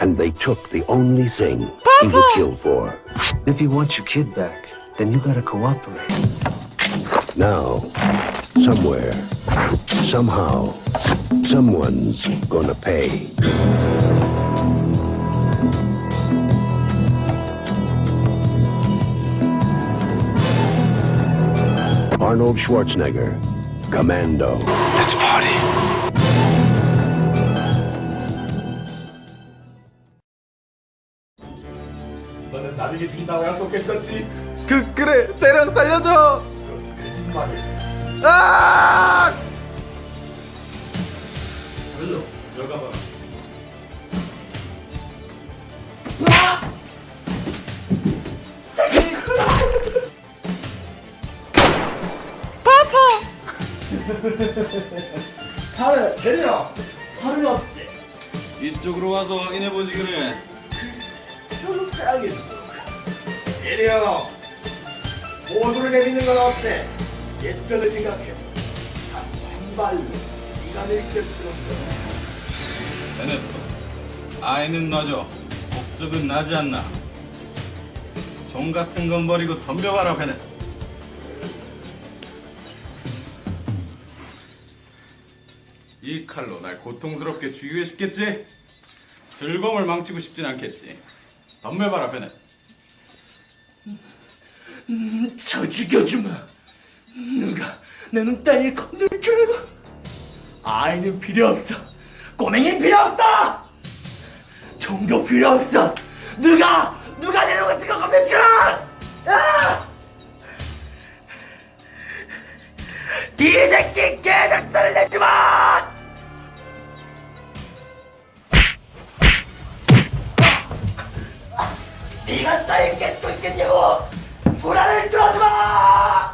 And they took the only thing he would kill for. If you want your kid back, then you gotta cooperate. Now, somewhere, somehow, someone's gonna pay. Arnold Schwarzenegger, Commando. Let's party. 너는 나를 죽인다고 약속했었지. 그 그래 대령 살려줘 거짓말을. 아 별로 들어가 봐. 팔을 내려. 팔을 없대. 이쪽으로 와서 확인해보지 그래 별로 사양했어. 내려. 모두를 내리는 건 어때? 예전을 생각해서 한 발로 내릴 것처럼. 베네토 아이는 놔줘 목적은 나지 않나 종 같은 건 버리고 덤벼봐라 베네토 이 칼로 날 고통스럽게 죽이고 싶겠지? 즐거움을 망치고 싶진 않겠지 덤벼봐라 베네토 저 죽여주마. 누가 너는 딸을 건들 줄 알고? 아이는 필요 없어. 꼬맹이 필요 없어. 종교 필요 없어. 누가 누가 내놈 같은 거 건들 줄 알아? 아! 이 새끼 개작살을 내지 마! 네가 딸을 깼고 있겠냐고! 불안을 들어지 마!